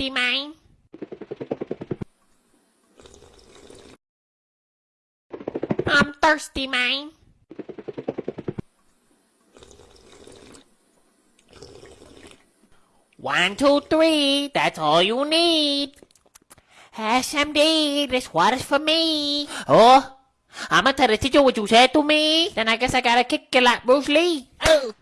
thirsty, mine. I'm thirsty, man. One, two, three, that's all you need. SMD, this water's for me. Oh, I'm gonna tell the teacher what you said to me. Then I guess I gotta kick you like Bruce Lee. Oh.